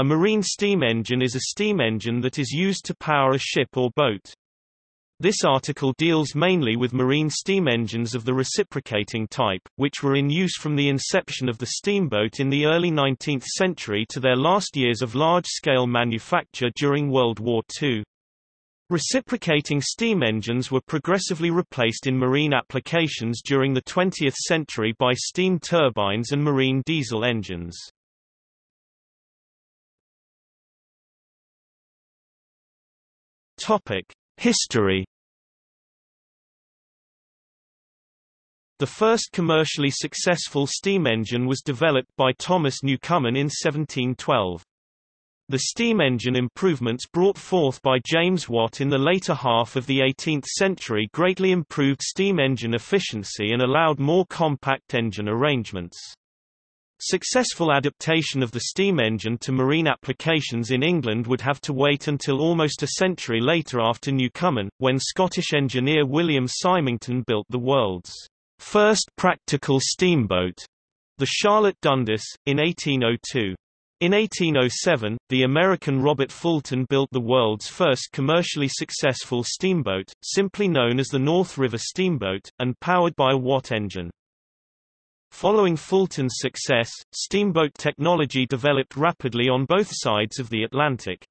A marine steam engine is a steam engine that is used to power a ship or boat. This article deals mainly with marine steam engines of the reciprocating type, which were in use from the inception of the steamboat in the early 19th century to their last years of large-scale manufacture during World War II. Reciprocating steam engines were progressively replaced in marine applications during the 20th century by steam turbines and marine diesel engines. Topic: History The first commercially successful steam engine was developed by Thomas Newcomen in 1712. The steam engine improvements brought forth by James Watt in the later half of the 18th century greatly improved steam engine efficiency and allowed more compact engine arrangements. Successful adaptation of the steam engine to marine applications in England would have to wait until almost a century later after Newcomen, when Scottish engineer William Symington built the world's first practical steamboat, the Charlotte Dundas, in 1802. In 1807, the American Robert Fulton built the world's first commercially successful steamboat, simply known as the North River Steamboat, and powered by a Watt engine. Following Fulton's success, steamboat technology developed rapidly on both sides of the Atlantic.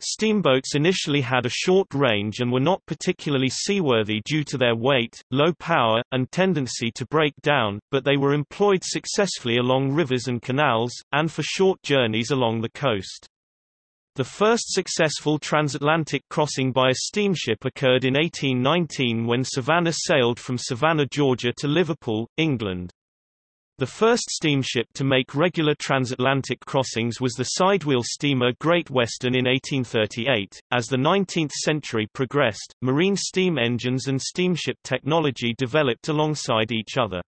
Steamboats initially had a short range and were not particularly seaworthy due to their weight, low power, and tendency to break down, but they were employed successfully along rivers and canals, and for short journeys along the coast. The first successful transatlantic crossing by a steamship occurred in 1819 when Savannah sailed from Savannah, Georgia to Liverpool, England. The first steamship to make regular transatlantic crossings was the sidewheel steamer Great Western in 1838. As the 19th century progressed, marine steam engines and steamship technology developed alongside each other.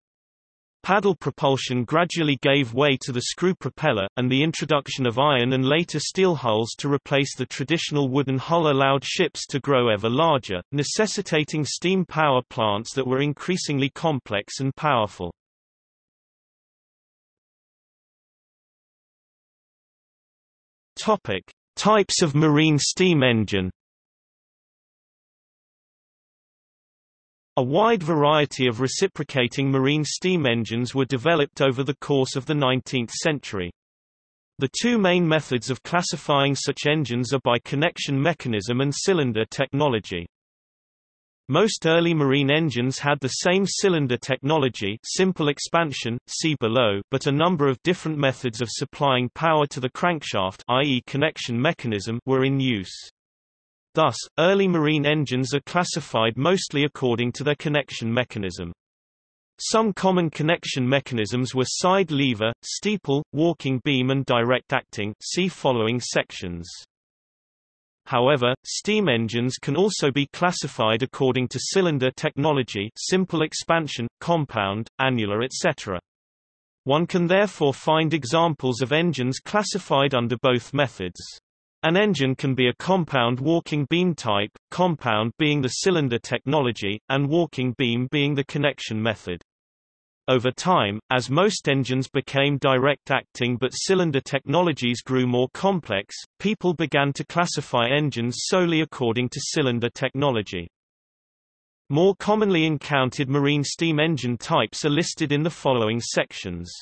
Paddle propulsion gradually gave way to the screw propeller, and the introduction of iron and later steel hulls to replace the traditional wooden hull allowed ships to grow ever larger, necessitating steam power plants that were increasingly complex and powerful. Topic: Types of marine steam engine. A wide variety of reciprocating marine steam engines were developed over the course of the 19th century. The two main methods of classifying such engines are by connection mechanism and cylinder technology. Most early marine engines had the same cylinder technology simple expansion, see below but a number of different methods of supplying power to the crankshaft i.e. connection mechanism were in use. Thus, early marine engines are classified mostly according to their connection mechanism. Some common connection mechanisms were side lever, steeple, walking beam and direct acting see following sections. However, steam engines can also be classified according to cylinder technology simple expansion, compound, annular etc. One can therefore find examples of engines classified under both methods. An engine can be a compound walking beam type, compound being the cylinder technology, and walking beam being the connection method. Over time, as most engines became direct-acting but cylinder technologies grew more complex, people began to classify engines solely according to cylinder technology. More commonly encountered marine steam engine types are listed in the following sections.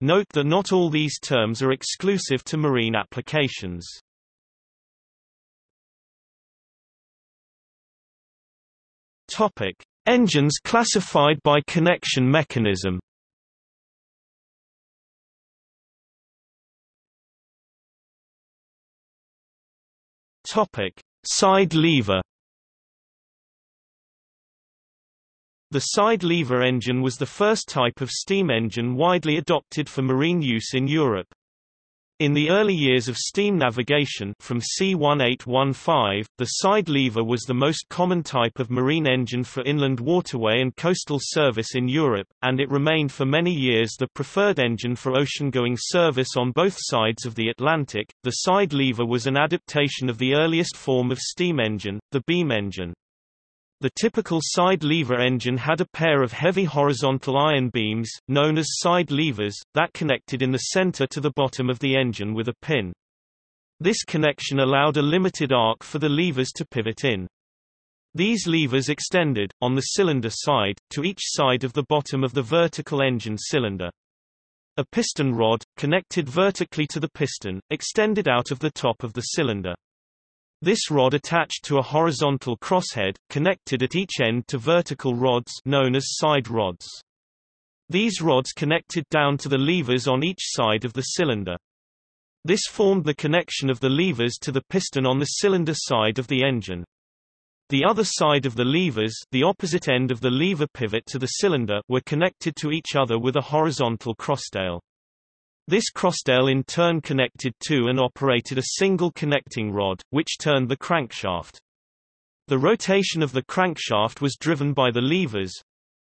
Note that not all these terms are exclusive to marine applications. Topic: Engines classified by connection mechanism Topic: Side lever. The side lever engine was the first type of steam engine widely adopted for marine use in Europe. In the early years of steam navigation from C1815, the side lever was the most common type of marine engine for inland waterway and coastal service in Europe, and it remained for many years the preferred engine for ocean-going service on both sides of the Atlantic. The side lever was an adaptation of the earliest form of steam engine, the beam engine. The typical side lever engine had a pair of heavy horizontal iron beams, known as side levers, that connected in the center to the bottom of the engine with a pin. This connection allowed a limited arc for the levers to pivot in. These levers extended, on the cylinder side, to each side of the bottom of the vertical engine cylinder. A piston rod, connected vertically to the piston, extended out of the top of the cylinder. This rod attached to a horizontal crosshead, connected at each end to vertical rods known as side rods. These rods connected down to the levers on each side of the cylinder. This formed the connection of the levers to the piston on the cylinder side of the engine. The other side of the levers the opposite end of the lever pivot to the cylinder were connected to each other with a horizontal crosstail. This crosstail in turn connected to and operated a single connecting rod, which turned the crankshaft. The rotation of the crankshaft was driven by the levers,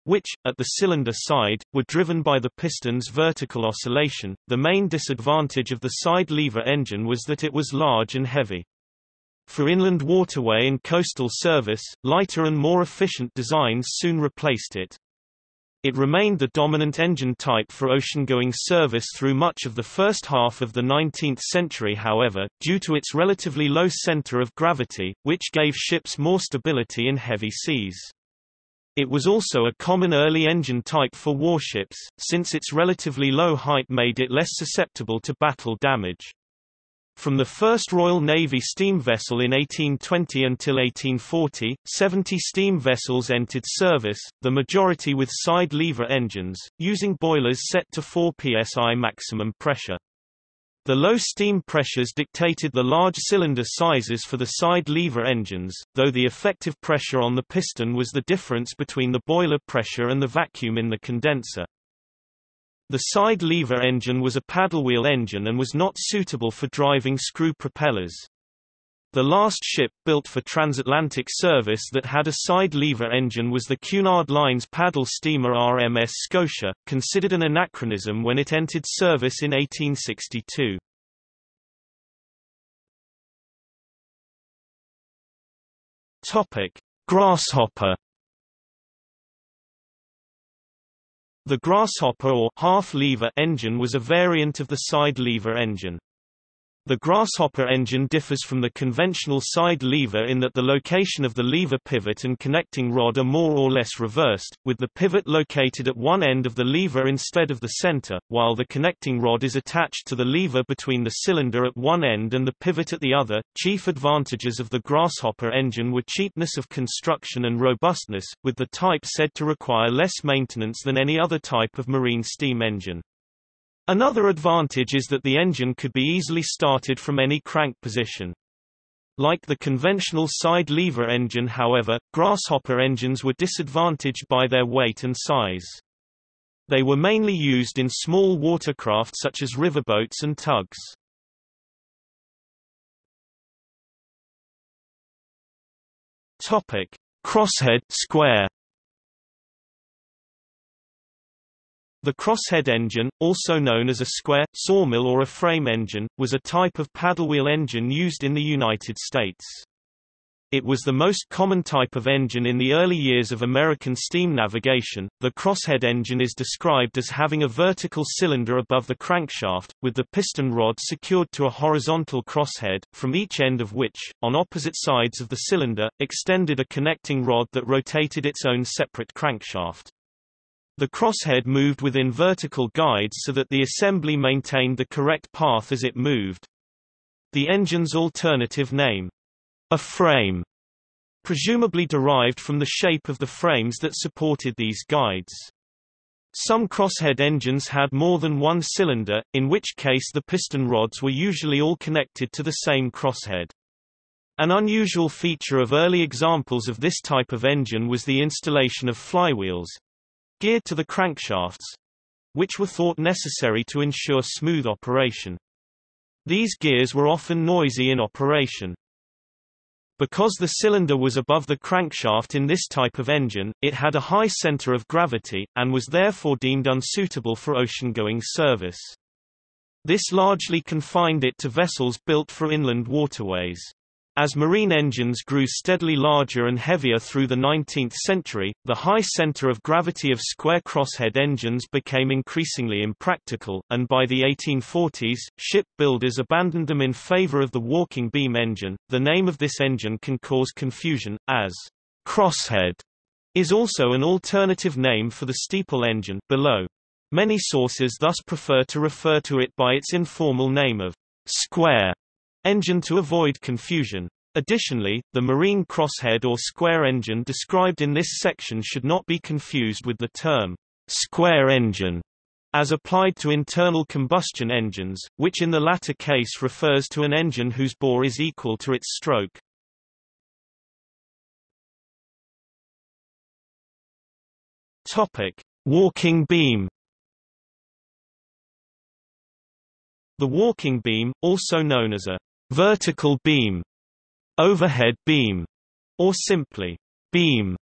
which, at the cylinder side, were driven by the piston's vertical oscillation. The main disadvantage of the side lever engine was that it was large and heavy. For inland waterway and coastal service, lighter and more efficient designs soon replaced it. It remained the dominant engine type for ocean-going service through much of the first half of the 19th century however, due to its relatively low center of gravity, which gave ships more stability in heavy seas. It was also a common early engine type for warships, since its relatively low height made it less susceptible to battle damage. From the first Royal Navy steam vessel in 1820 until 1840, 70 steam vessels entered service, the majority with side lever engines, using boilers set to 4 psi maximum pressure. The low steam pressures dictated the large cylinder sizes for the side lever engines, though the effective pressure on the piston was the difference between the boiler pressure and the vacuum in the condenser. The side lever engine was a paddlewheel engine and was not suitable for driving screw propellers. The last ship built for transatlantic service that had a side lever engine was the Cunard Line's paddle steamer RMS Scotia, considered an anachronism when it entered service in 1862. Topic: Grasshopper The Grasshopper or half-lever engine was a variant of the side-lever engine. The Grasshopper engine differs from the conventional side lever in that the location of the lever pivot and connecting rod are more or less reversed, with the pivot located at one end of the lever instead of the center, while the connecting rod is attached to the lever between the cylinder at one end and the pivot at the other. Chief advantages of the Grasshopper engine were cheapness of construction and robustness, with the type said to require less maintenance than any other type of marine steam engine. Another advantage is that the engine could be easily started from any crank position. Like the conventional side lever engine however, Grasshopper engines were disadvantaged by their weight and size. They were mainly used in small watercraft such as riverboats and tugs. Topic: Crosshead square The crosshead engine, also known as a square, sawmill or a frame engine, was a type of paddlewheel engine used in the United States. It was the most common type of engine in the early years of American steam navigation. The crosshead engine is described as having a vertical cylinder above the crankshaft, with the piston rod secured to a horizontal crosshead, from each end of which, on opposite sides of the cylinder, extended a connecting rod that rotated its own separate crankshaft. The crosshead moved within vertical guides so that the assembly maintained the correct path as it moved. The engine's alternative name, a frame, presumably derived from the shape of the frames that supported these guides. Some crosshead engines had more than one cylinder, in which case the piston rods were usually all connected to the same crosshead. An unusual feature of early examples of this type of engine was the installation of flywheels, geared to the crankshafts, which were thought necessary to ensure smooth operation. These gears were often noisy in operation. Because the cylinder was above the crankshaft in this type of engine, it had a high center of gravity, and was therefore deemed unsuitable for ocean-going service. This largely confined it to vessels built for inland waterways. As marine engines grew steadily larger and heavier through the 19th century, the high center of gravity of square crosshead engines became increasingly impractical, and by the 1840s, ship builders abandoned them in favor of the walking beam engine. The name of this engine can cause confusion, as crosshead is also an alternative name for the steeple engine below. Many sources thus prefer to refer to it by its informal name of square engine to avoid confusion. Additionally, the marine crosshead or square engine described in this section should not be confused with the term square engine as applied to internal combustion engines, which in the latter case refers to an engine whose bore is equal to its stroke. Topic: Walking beam The walking beam, also known as a vertical beam, overhead beam, or simply beam,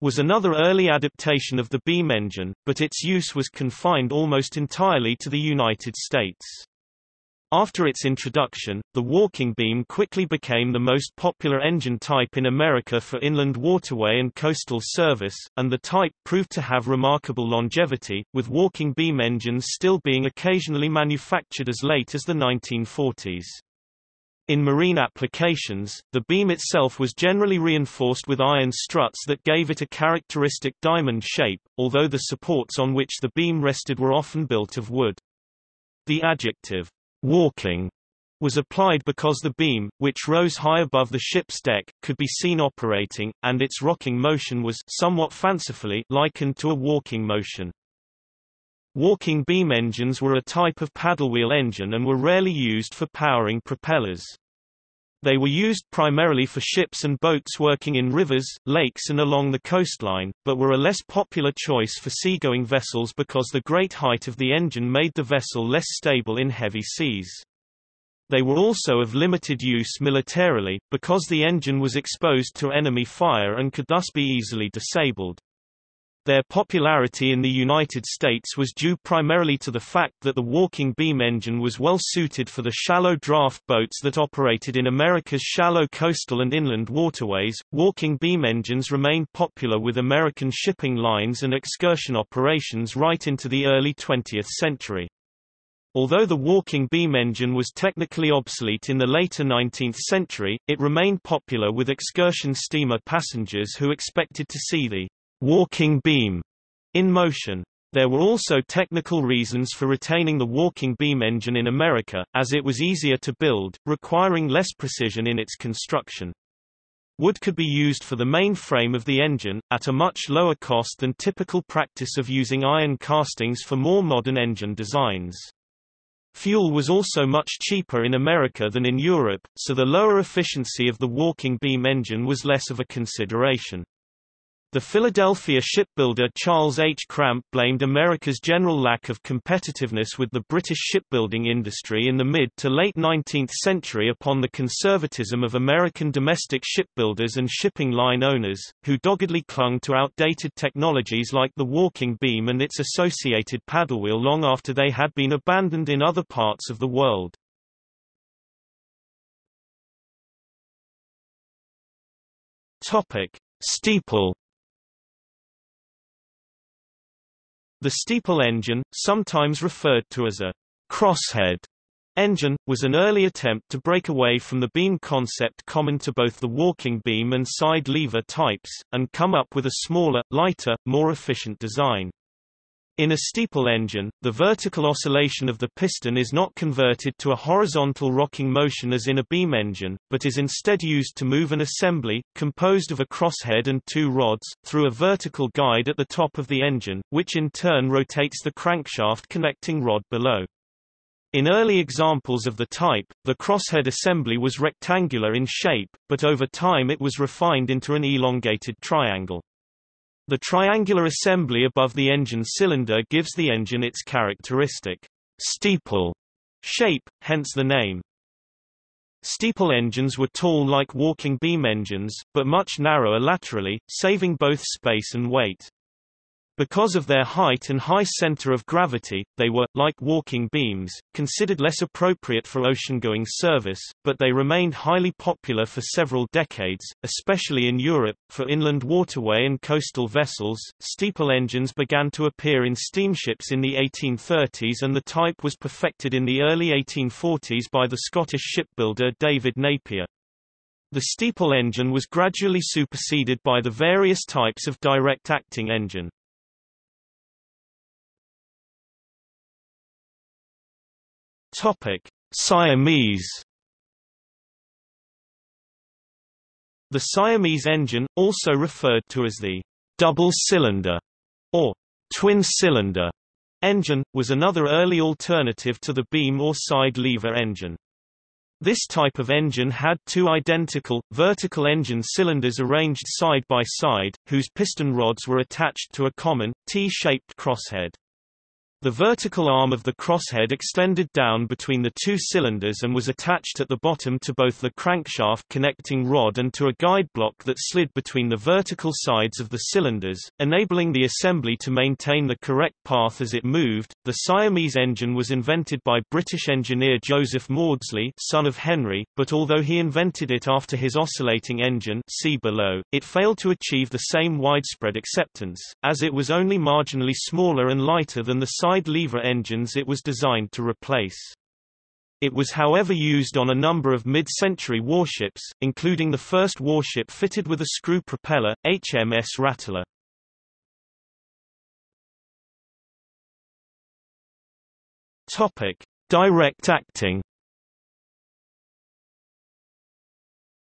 was another early adaptation of the beam engine, but its use was confined almost entirely to the United States. After its introduction, the walking beam quickly became the most popular engine type in America for inland waterway and coastal service, and the type proved to have remarkable longevity, with walking beam engines still being occasionally manufactured as late as the 1940s. In marine applications, the beam itself was generally reinforced with iron struts that gave it a characteristic diamond shape, although the supports on which the beam rested were often built of wood. The adjective, walking was applied because the beam, which rose high above the ship's deck, could be seen operating, and its rocking motion was somewhat fancifully likened to a walking motion. Walking beam engines were a type of paddlewheel engine and were rarely used for powering propellers. They were used primarily for ships and boats working in rivers, lakes and along the coastline, but were a less popular choice for seagoing vessels because the great height of the engine made the vessel less stable in heavy seas. They were also of limited use militarily, because the engine was exposed to enemy fire and could thus be easily disabled. Their popularity in the United States was due primarily to the fact that the walking beam engine was well suited for the shallow draft boats that operated in America's shallow coastal and inland waterways. Walking beam engines remained popular with American shipping lines and excursion operations right into the early 20th century. Although the walking beam engine was technically obsolete in the later 19th century, it remained popular with excursion steamer passengers who expected to see the walking beam in motion. There were also technical reasons for retaining the walking beam engine in America, as it was easier to build, requiring less precision in its construction. Wood could be used for the main frame of the engine, at a much lower cost than typical practice of using iron castings for more modern engine designs. Fuel was also much cheaper in America than in Europe, so the lower efficiency of the walking beam engine was less of a consideration. The Philadelphia shipbuilder Charles H. Cramp blamed America's general lack of competitiveness with the British shipbuilding industry in the mid to late 19th century upon the conservatism of American domestic shipbuilders and shipping line owners, who doggedly clung to outdated technologies like the walking beam and its associated paddlewheel long after they had been abandoned in other parts of the world. Topic: Steeple The steeple engine, sometimes referred to as a crosshead engine, was an early attempt to break away from the beam concept common to both the walking beam and side lever types, and come up with a smaller, lighter, more efficient design. In a steeple engine, the vertical oscillation of the piston is not converted to a horizontal rocking motion as in a beam engine, but is instead used to move an assembly, composed of a crosshead and two rods, through a vertical guide at the top of the engine, which in turn rotates the crankshaft connecting rod below. In early examples of the type, the crosshead assembly was rectangular in shape, but over time it was refined into an elongated triangle. The triangular assembly above the engine cylinder gives the engine its characteristic steeple shape, hence the name. Steeple engines were tall like walking beam engines, but much narrower laterally, saving both space and weight. Because of their height and high center of gravity, they were, like walking beams, considered less appropriate for ocean-going service, but they remained highly popular for several decades, especially in Europe. For inland waterway and coastal vessels, steeple engines began to appear in steamships in the 1830s and the type was perfected in the early 1840s by the Scottish shipbuilder David Napier. The steeple engine was gradually superseded by the various types of direct-acting engine. Topic: Siamese. The Siamese engine, also referred to as the double-cylinder or twin-cylinder engine, was another early alternative to the beam or side lever engine. This type of engine had two identical, vertical engine cylinders arranged side by side, whose piston rods were attached to a common, T-shaped crosshead. The vertical arm of the crosshead extended down between the two cylinders and was attached at the bottom to both the crankshaft connecting rod and to a guide block that slid between the vertical sides of the cylinders, enabling the assembly to maintain the correct path as it moved. The Siamese engine was invented by British engineer Joseph Maudslay, son of Henry, but although he invented it after his oscillating engine, see below, it failed to achieve the same widespread acceptance, as it was only marginally smaller and lighter than the side lever engines it was designed to replace. It was however used on a number of mid-century warships, including the first warship fitted with a screw propeller, HMS Rattler. Topic: Direct acting.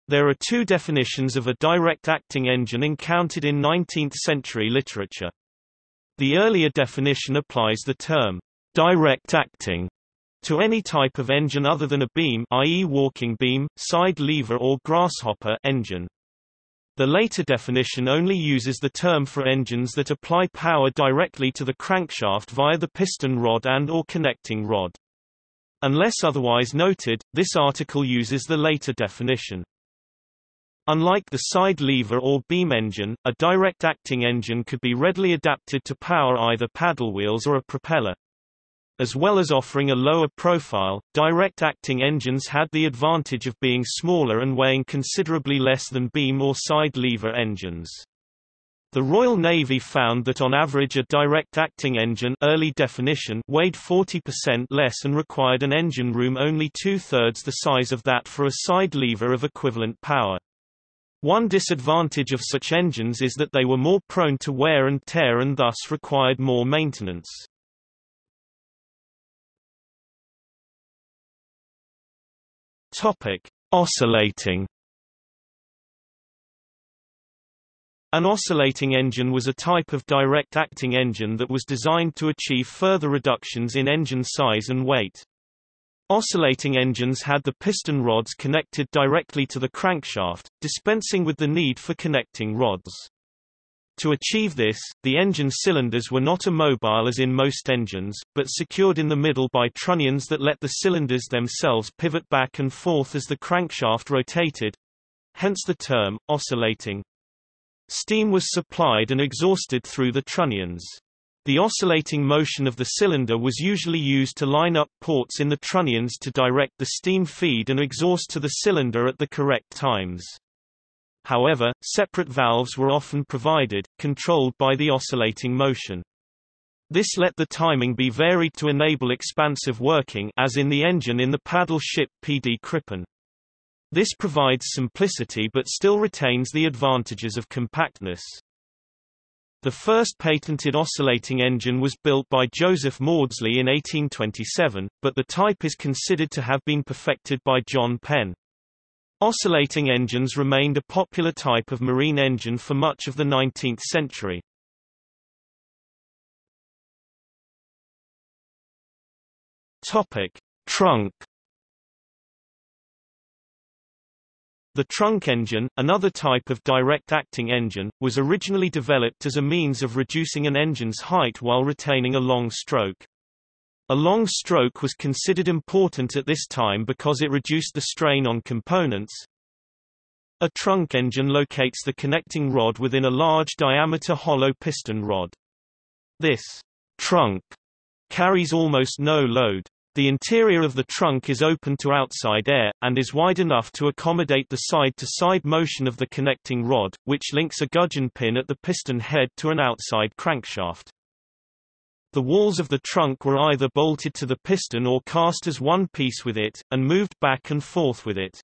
There are two definitions of a direct acting engine encountered in 19th-century literature. The earlier definition applies the term direct acting to any type of engine other than a beam i.e. walking beam, side lever or grasshopper engine. The later definition only uses the term for engines that apply power directly to the crankshaft via the piston rod and or connecting rod. Unless otherwise noted, this article uses the later definition. Unlike the side lever or beam engine, a direct-acting engine could be readily adapted to power either paddle wheels or a propeller. As well as offering a lower profile, direct-acting engines had the advantage of being smaller and weighing considerably less than beam or side lever engines. The Royal Navy found that on average a direct-acting engine early definition weighed 40% less and required an engine room only two-thirds the size of that for a side lever of equivalent power. One disadvantage of such engines is that they were more prone to wear and tear and thus required more maintenance. Topic: Oscillating. An oscillating engine was a type of direct-acting engine that was designed to achieve further reductions in engine size and weight. Oscillating engines had the piston rods connected directly to the crankshaft, dispensing with the need for connecting rods. To achieve this, the engine cylinders were not immobile as in most engines, but secured in the middle by trunnions that let the cylinders themselves pivot back and forth as the crankshaft rotated hence the term, oscillating. Steam was supplied and exhausted through the trunnions. The oscillating motion of the cylinder was usually used to line up ports in the trunnions to direct the steam feed and exhaust to the cylinder at the correct times. However, separate valves were often provided, controlled by the oscillating motion. This let the timing be varied to enable expansive working as in the engine in the paddle ship PD Krippen. This provides simplicity but still retains the advantages of compactness. The first patented oscillating engine was built by Joseph Maudslay in 1827, but the type is considered to have been perfected by John Penn. Oscillating engines remained a popular type of marine engine for much of the 19th century. Topic: Trunk The trunk engine, another type of direct-acting engine, was originally developed as a means of reducing an engine's height while retaining a long stroke. A long stroke was considered important at this time because it reduced the strain on components. A trunk engine locates the connecting rod within a large diameter hollow piston rod. This trunk carries almost no load. The interior of the trunk is open to outside air, and is wide enough to accommodate the side-to-side -side motion of the connecting rod, which links a gudgeon pin at the piston head to an outside crankshaft. The walls of the trunk were either bolted to the piston or cast as one piece with it, and moved back and forth with it.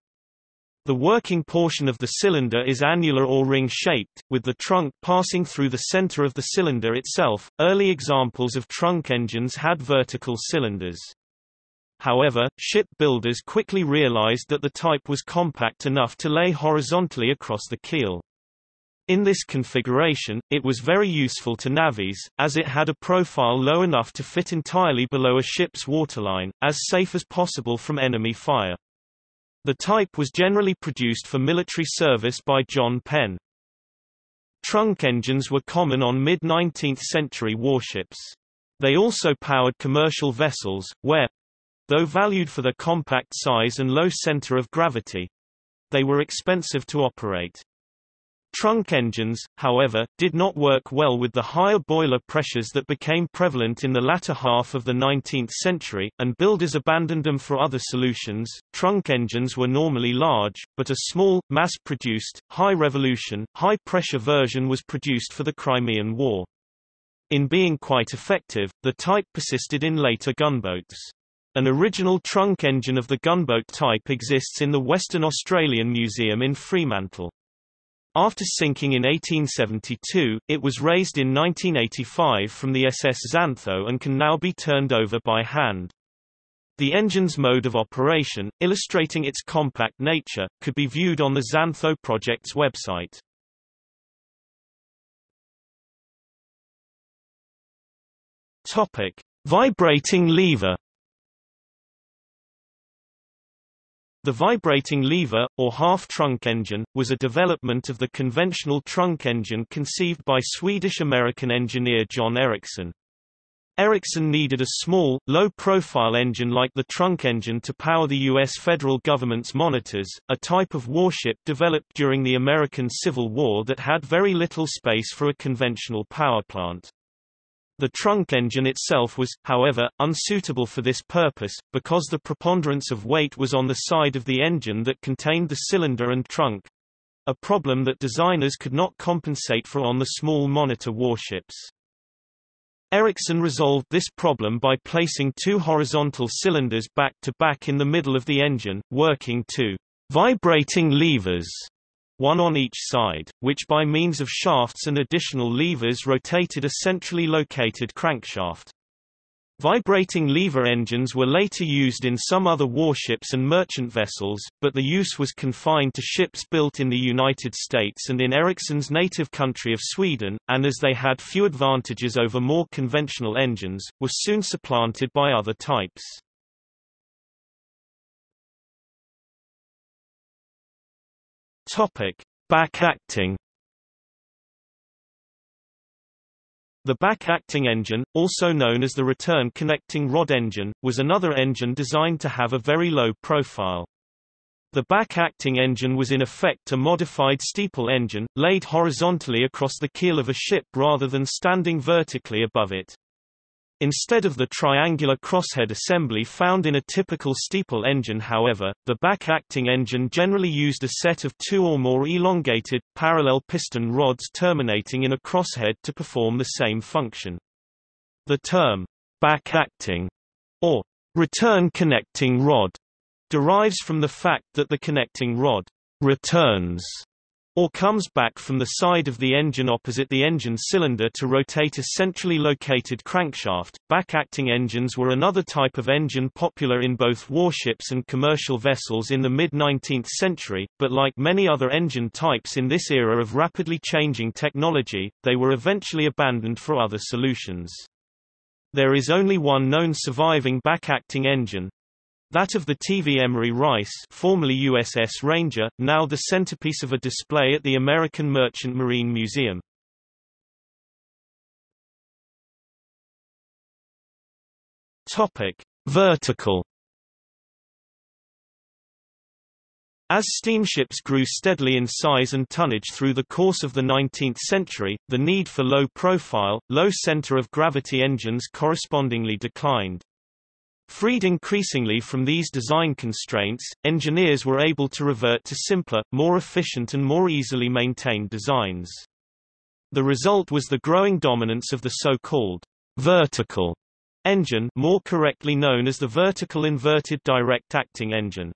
The working portion of the cylinder is annular or ring-shaped, with the trunk passing through the center of the cylinder itself. Early examples of trunk engines had vertical cylinders. However, ship builders quickly realized that the type was compact enough to lay horizontally across the keel. In this configuration, it was very useful to navies, as it had a profile low enough to fit entirely below a ship's waterline, as safe as possible from enemy fire. The type was generally produced for military service by John Penn. Trunk engines were common on mid-19th century warships. They also powered commercial vessels, where, though valued for their compact size and low center of gravity, they were expensive to operate. Trunk engines, however, did not work well with the higher boiler pressures that became prevalent in the latter half of the 19th century, and builders abandoned them for other solutions. Trunk engines were normally large, but a small, mass-produced, high-revolution, high-pressure version was produced for the Crimean War. In being quite effective, the type persisted in later gunboats. An original trunk engine of the gunboat type exists in the Western Australian Museum in Fremantle. After sinking in 1872, it was raised in 1985 from the SS Xantho and can now be turned over by hand. The engine's mode of operation, illustrating its compact nature, could be viewed on the Xantho project's website. Topic: Vibrating lever The vibrating lever, or half-trunk engine, was a development of the conventional trunk engine conceived by Swedish-American engineer John Ericsson. Ericsson needed a small, low-profile engine like the trunk engine to power the U.S. federal government's monitors, a type of warship developed during the American Civil War that had very little space for a conventional power plant. The trunk engine itself was, however, unsuitable for this purpose, because the preponderance of weight was on the side of the engine that contained the cylinder and trunk a problem that designers could not compensate for on the small monitor warships. Ericsson resolved this problem by placing two horizontal cylinders back to back in the middle of the engine, working two vibrating levers one on each side, which by means of shafts and additional levers rotated a centrally located crankshaft. Vibrating lever engines were later used in some other warships and merchant vessels, but the use was confined to ships built in the United States and in Ericsson's native country of Sweden, and as they had few advantages over more conventional engines, were soon supplanted by other types. Topic: Back-acting The back-acting engine, also known as the return connecting rod engine, was another engine designed to have a very low profile. The back-acting engine was in effect a modified steeple engine, laid horizontally across the keel of a ship rather than standing vertically above it. Instead of the triangular crosshead assembly found in a typical steeple engine however, the back-acting engine generally used a set of two or more elongated, parallel piston rods terminating in a crosshead to perform the same function. The term, back-acting, or return connecting rod, derives from the fact that the connecting rod returns or comes back from the side of the engine opposite the engine cylinder to rotate a centrally located crankshaft. Back-acting engines were another type of engine popular in both warships and commercial vessels in the mid-19th century, but like many other engine types in this era of rapidly changing technology, they were eventually abandoned for other solutions. There is only one known surviving back-acting engine, that of the TV Emery Rice formerly USS Ranger, now the centerpiece of a display at the American Merchant Marine Museum. Topic: Vertical As steamships grew steadily in size and tonnage through the course of the 19th century, the need for low-profile, low-center of gravity engines correspondingly declined. Freed increasingly from these design constraints, engineers were able to revert to simpler, more efficient and more easily maintained designs. The result was the growing dominance of the so-called vertical engine more correctly known as the vertical inverted direct acting engine.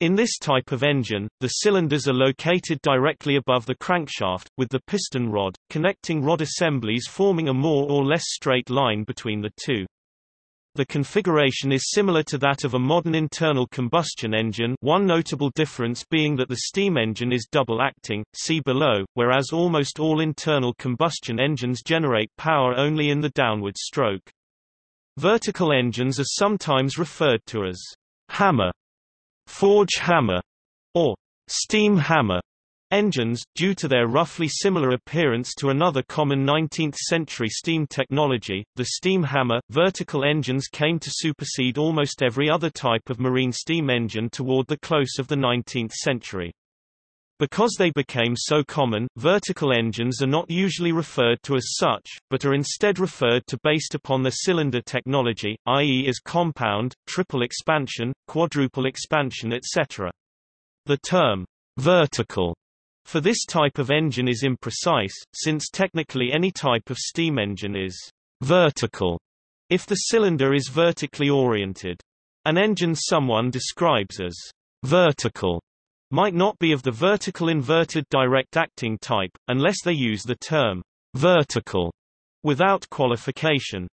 In this type of engine, the cylinders are located directly above the crankshaft, with the piston rod, connecting rod assemblies forming a more or less straight line between the two. The configuration is similar to that of a modern internal combustion engine one notable difference being that the steam engine is double-acting, see below, whereas almost all internal combustion engines generate power only in the downward stroke. Vertical engines are sometimes referred to as hammer, forge hammer, or steam hammer Engines, due to their roughly similar appearance to another common 19th-century steam technology, the steam hammer, vertical engines came to supersede almost every other type of marine steam engine toward the close of the 19th century. Because they became so common, vertical engines are not usually referred to as such, but are instead referred to based upon the cylinder technology, i.e. as compound, triple expansion, quadruple expansion etc. The term vertical for this type of engine is imprecise, since technically any type of steam engine is vertical if the cylinder is vertically oriented. An engine someone describes as vertical might not be of the vertical inverted direct acting type, unless they use the term vertical without qualification.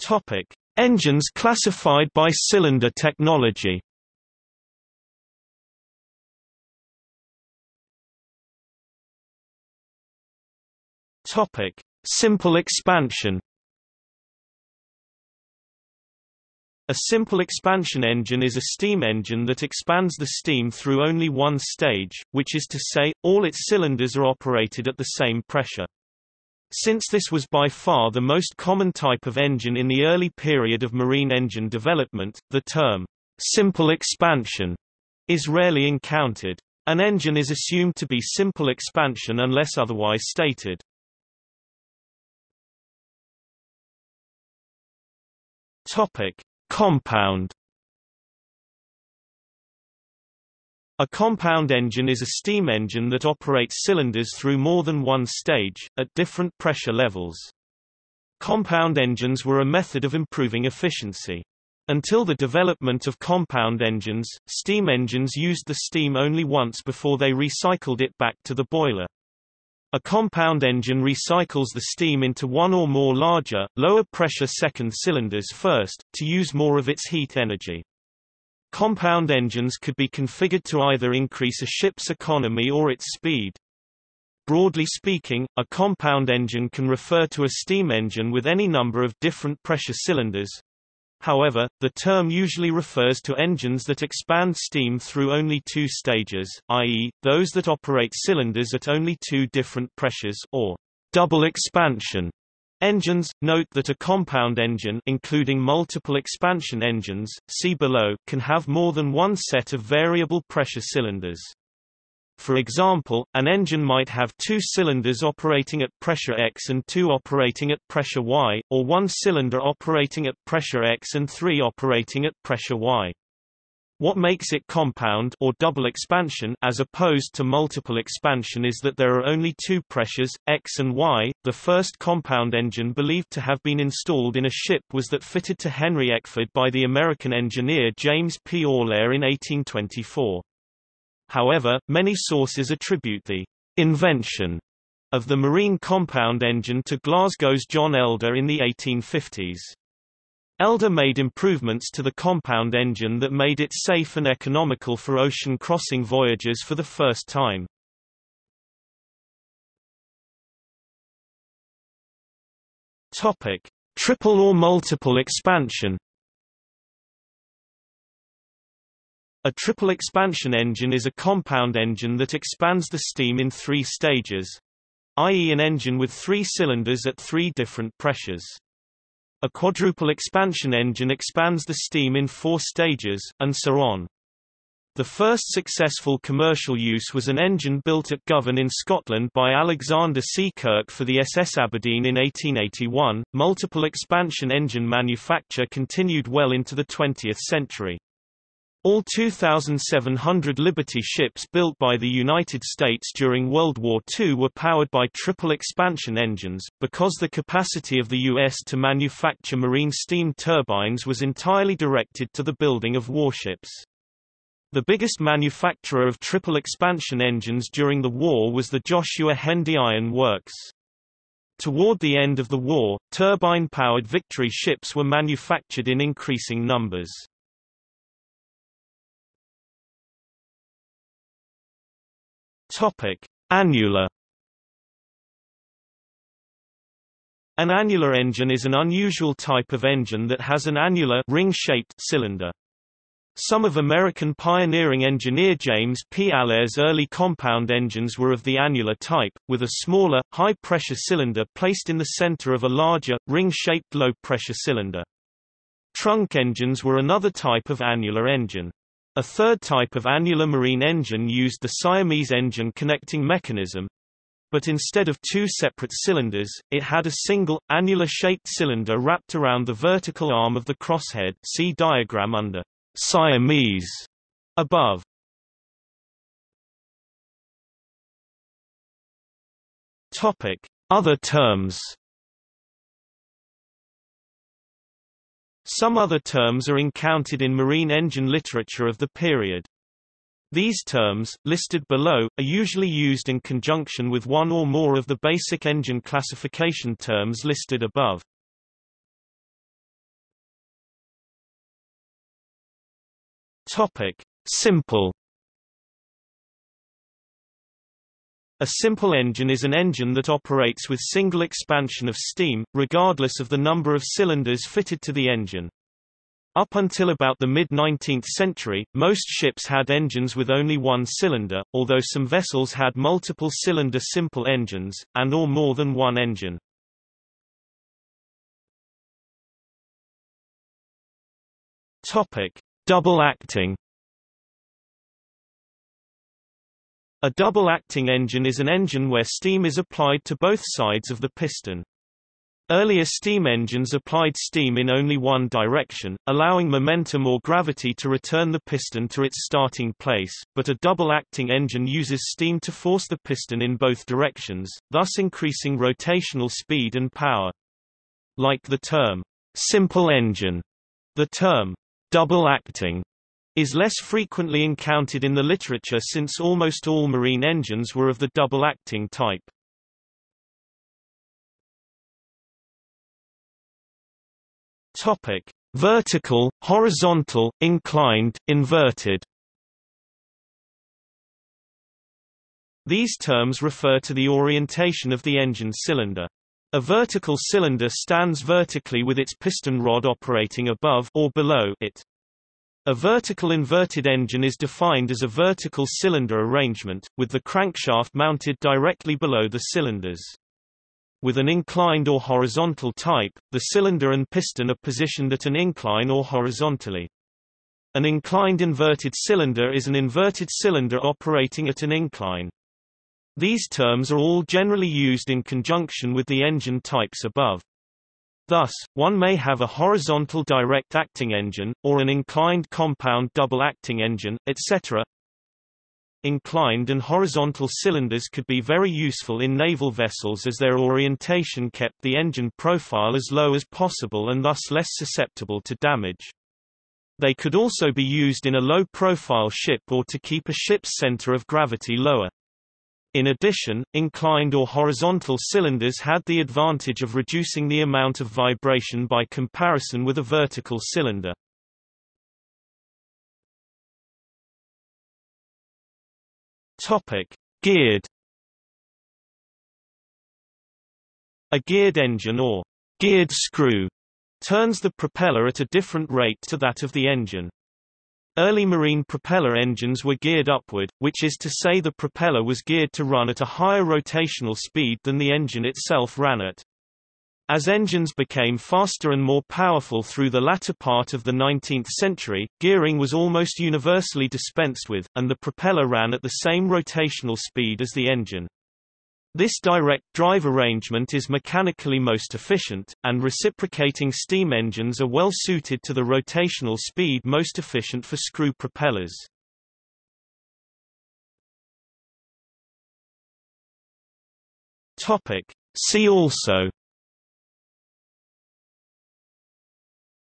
Topic: Engines classified by cylinder technology. Topic: Simple expansion. A simple expansion engine is a steam engine that expands the steam through only one stage, which is to say, all its cylinders are operated at the same pressure. Since this was by far the most common type of engine in the early period of marine engine development, the term, simple expansion, is rarely encountered. An engine is assumed to be simple expansion unless otherwise stated. Topic: Compound A compound engine is a steam engine that operates cylinders through more than one stage, at different pressure levels. Compound engines were a method of improving efficiency. Until the development of compound engines, steam engines used the steam only once before they recycled it back to the boiler. A compound engine recycles the steam into one or more larger, lower-pressure second cylinders first, to use more of its heat energy. Compound engines could be configured to either increase a ship's economy or its speed. Broadly speaking, a compound engine can refer to a steam engine with any number of different pressure cylinders, However, the term usually refers to engines that expand steam through only two stages, i.e., those that operate cylinders at only two different pressures or double expansion engines. Note that a compound engine including multiple expansion engines, see below, can have more than one set of variable pressure cylinders. For example, an engine might have two cylinders operating at pressure X and two operating at pressure Y, or one cylinder operating at pressure X and three operating at pressure Y. What makes it compound or double expansion as opposed to multiple expansion is that there are only two pressures, X and Y. The first compound engine believed to have been installed in a ship was that fitted to Henry Eckford by the American engineer James P. Allaire in 1824. However, many sources attribute the invention of the marine compound engine to Glasgow's John Elder in the 1850s. Elder made improvements to the compound engine that made it safe and economical for ocean crossing voyages for the first time. Topic: Triple or multiple expansion A triple expansion engine is a compound engine that expands the steam in three stages, i.e. an engine with three cylinders at three different pressures. A quadruple expansion engine expands the steam in four stages, and so on. The first successful commercial use was an engine built at Govan in Scotland by Alexander C. Kirk for the SS Aberdeen in 1881. Multiple expansion engine manufacture continued well into the 20th century. All 2,700 Liberty ships built by the United States during World War II were powered by triple expansion engines, because the capacity of the U.S. to manufacture marine steam turbines was entirely directed to the building of warships. The biggest manufacturer of triple expansion engines during the war was the Joshua Hendy Iron Works. Toward the end of the war, turbine-powered Victory ships were manufactured in increasing numbers. Topic: Annular. An annular engine is an unusual type of engine that has an annular ring-shaped cylinder. Some of American pioneering engineer James P. Allaire's early compound engines were of the annular type, with a smaller, high-pressure cylinder placed in the center of a larger, ring-shaped low-pressure cylinder. Trunk engines were another type of annular engine. A third type of annular marine engine used the Siamese engine connecting mechanism, but instead of two separate cylinders, it had a single, annular-shaped cylinder wrapped around the vertical arm of the crosshead see diagram under Siamese above. Topic. Other terms Some other terms are encountered in marine engine literature of the period. These terms, listed below, are usually used in conjunction with one or more of the basic engine classification terms listed above. Topic: Simple A simple engine is an engine that operates with single expansion of steam, regardless of the number of cylinders fitted to the engine. Up until about the mid-19th century, most ships had engines with only one cylinder, although some vessels had multiple cylinder simple engines, and or more than one engine. Double acting A double-acting engine is an engine where steam is applied to both sides of the piston. Earlier steam engines applied steam in only one direction, allowing momentum or gravity to return the piston to its starting place, but a double-acting engine uses steam to force the piston in both directions, thus increasing rotational speed and power. Like the term, simple engine, the term, double-acting is less frequently encountered in the literature since almost all marine engines were of the double-acting type. Topic: Vertical, horizontal, inclined, inverted. These terms refer to the orientation of the engine cylinder. A vertical cylinder stands vertically with its piston rod operating above or below it. A vertical inverted engine is defined as a vertical cylinder arrangement, with the crankshaft mounted directly below the cylinders. With an inclined or horizontal type, the cylinder and piston are positioned at an incline or horizontally. An inclined inverted cylinder is an inverted cylinder operating at an incline. These terms are all generally used in conjunction with the engine types above. Thus, one may have a horizontal direct-acting engine, or an inclined compound double-acting engine, etc. Inclined and horizontal cylinders could be very useful in naval vessels as their orientation kept the engine profile as low as possible and thus less susceptible to damage. They could also be used in a low-profile ship or to keep a ship's center of gravity lower. In addition, inclined or horizontal cylinders had the advantage of reducing the amount of vibration by comparison with a vertical cylinder. Topic: Geared. A geared engine or geared screw turns the propeller at a different rate to that of the engine. Early marine propeller engines were geared upward, which is to say the propeller was geared to run at a higher rotational speed than the engine itself ran at. As engines became faster and more powerful through the latter part of the 19th century, gearing was almost universally dispensed with, and the propeller ran at the same rotational speed as the engine. This direct drive arrangement is mechanically most efficient, and reciprocating steam engines are well suited to the rotational speed most efficient for screw propellers. Topic. See also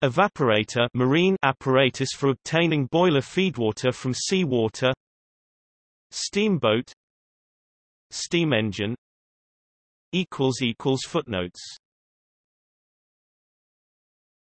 Evaporator marine apparatus for obtaining boiler feedwater from seawater Steamboat Steam engine Footnotes